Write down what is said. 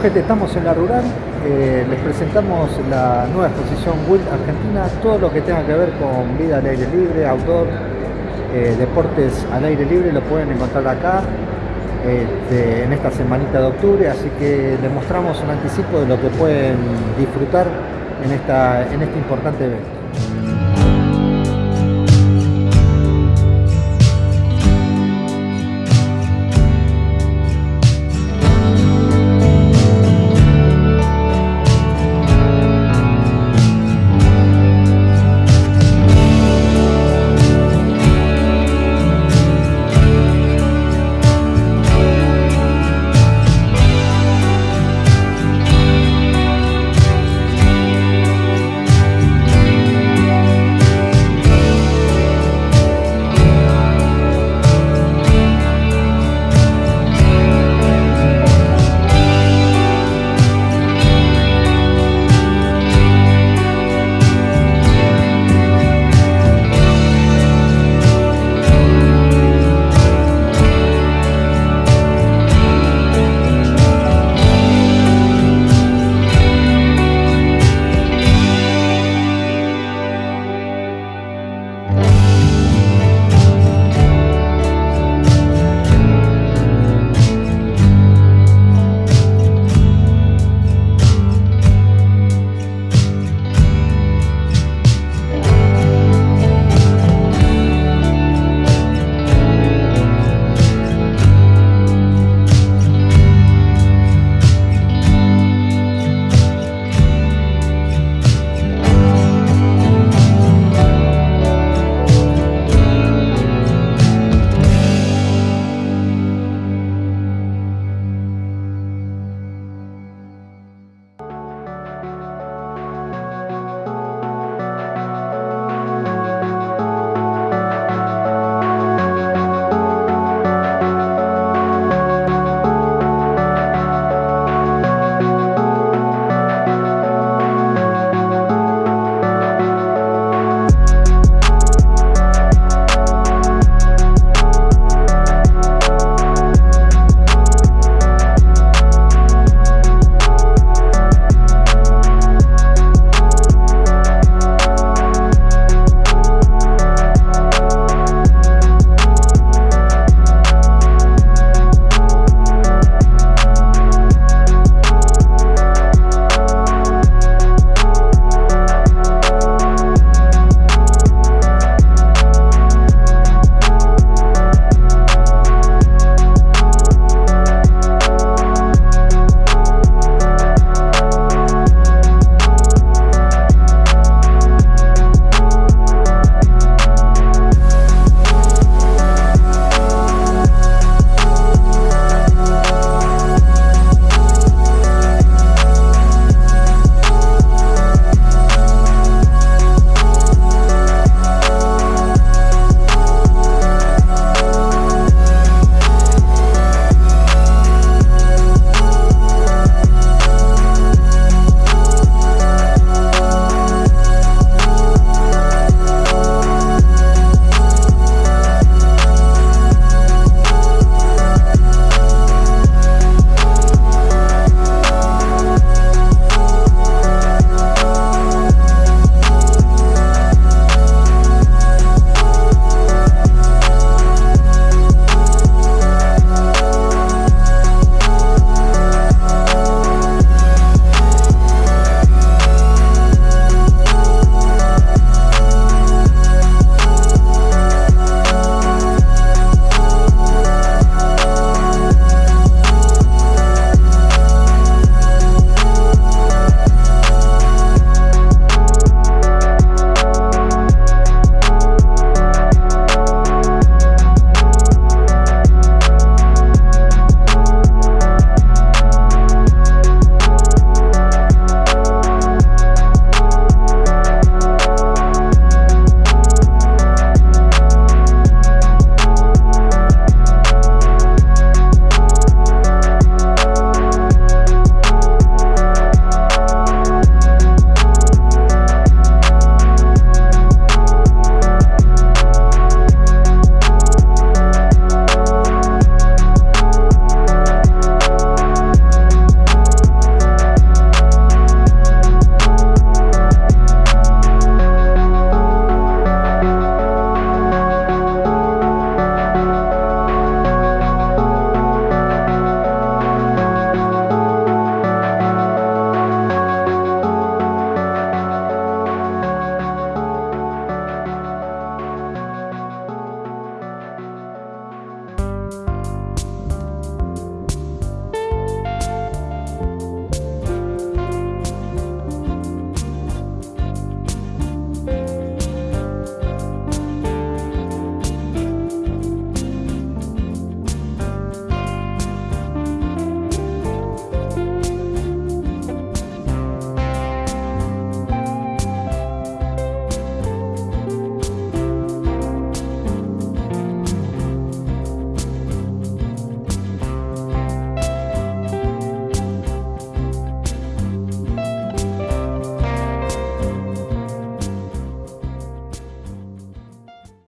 gente, estamos en la rural, eh, les presentamos la nueva exposición Wild Argentina, todo lo que tenga que ver con vida al aire libre, outdoor, eh, deportes al aire libre, lo pueden encontrar acá este, en esta semanita de octubre, así que les mostramos un anticipo de lo que pueden disfrutar en, esta, en este importante evento.